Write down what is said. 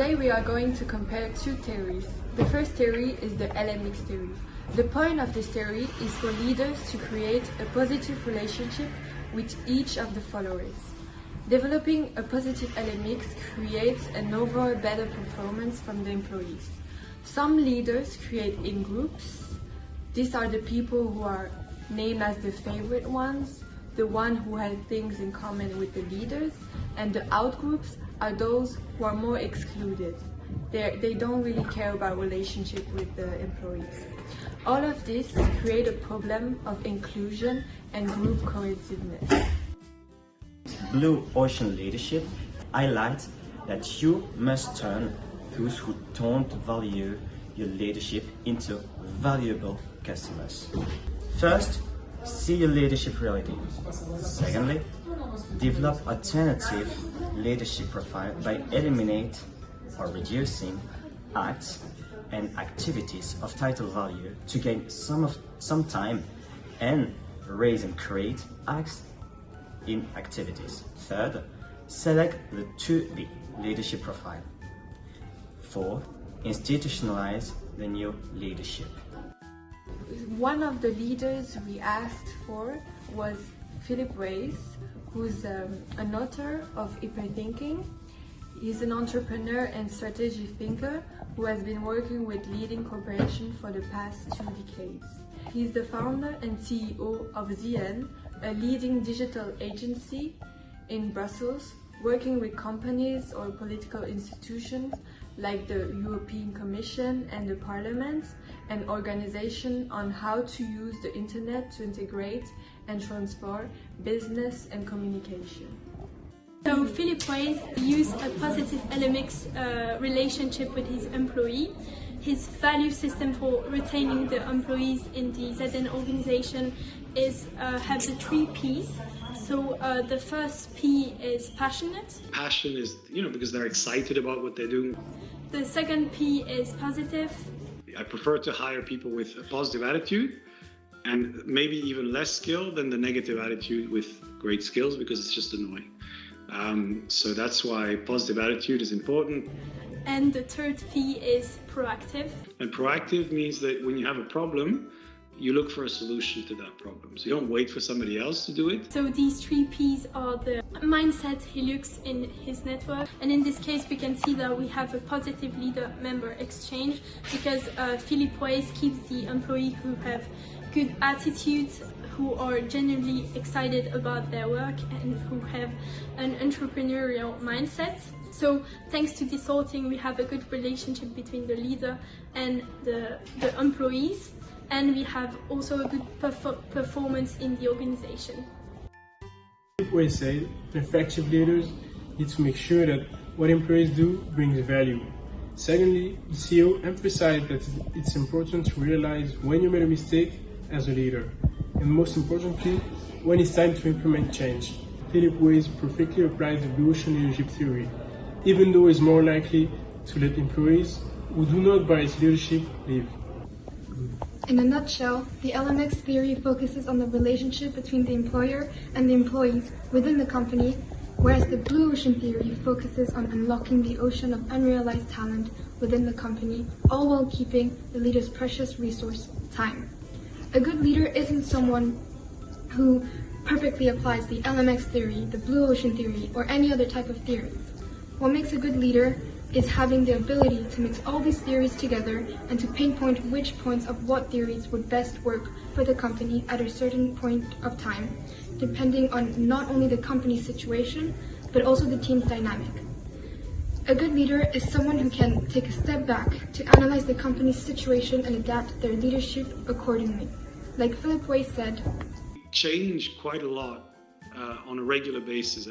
Today we are going to compare two theories. The first theory is the LMX theory. The point of this theory is for leaders to create a positive relationship with each of the followers. Developing a positive LMX creates an overall better performance from the employees. Some leaders create in groups. These are the people who are named as the favorite ones, the one who had things in common with the leaders, and the outgroups are those who are more excluded. They're, they do not really care about relationship with the employees. All of this create a problem of inclusion and group cohesiveness. Blue Ocean Leadership highlights that you must turn those who don't value your leadership into valuable customers. First, see your leadership reality. Secondly, develop alternative leadership profile by eliminate or reducing acts and activities of title value to gain some of some time and raise and create acts in activities. Third, select the 2B leadership profile. Four, institutionalize the new leadership. One of the leaders we asked for was Philip Weiss, who's um, an author of Hyperthinking. He's an entrepreneur and strategy thinker who has been working with leading corporations for the past two decades. He's the founder and CEO of ZN, a leading digital agency in Brussels, working with companies or political institutions like the European Commission and the Parliament, an organization on how to use the internet to integrate and transfer business and communication. So Philip Weiss used a positive LMX uh, relationship with his employee. His value system for retaining the employees in the ZN organization is uh, have the three P's. So uh, the first P is passionate. Passion is, you know, because they're excited about what they're doing. The second P is positive. I prefer to hire people with a positive attitude and maybe even less skill than the negative attitude with great skills because it's just annoying. Um, so that's why positive attitude is important. And the third P is proactive. And proactive means that when you have a problem, you look for a solution to that problem. So you don't wait for somebody else to do it. So these three P's are the mindset he looks in his network. And in this case, we can see that we have a positive leader member exchange because uh, Philip Weiss keeps the employee who have good attitudes, who are genuinely excited about their work and who have an entrepreneurial mindset. So thanks to this sorting, we have a good relationship between the leader and the, the employees and we have also a good perf performance in the organization. We say effective leaders need to make sure that what employees do brings value. Secondly, the CEO emphasized that it's important to realize when you made a mistake as a leader, and most importantly, when it's time to implement change. Philip Weiss perfectly applies the Ocean leadership theory, even though it's more likely to let employees who do not buy its leadership leave. In a nutshell, the LMX theory focuses on the relationship between the employer and the employees within the company, whereas the Blue Ocean theory focuses on unlocking the ocean of unrealized talent within the company, all while keeping the leader's precious resource, time. A good leader isn't someone who perfectly applies the LMX theory, the Blue Ocean theory, or any other type of theories. What makes a good leader is having the ability to mix all these theories together and to pinpoint which points of what theories would best work for the company at a certain point of time, depending on not only the company's situation, but also the team's dynamic. A good leader is someone who can take a step back to analyze the company's situation and adapt their leadership accordingly. Like Philip Weiss said, change quite a lot uh, on a regular basis.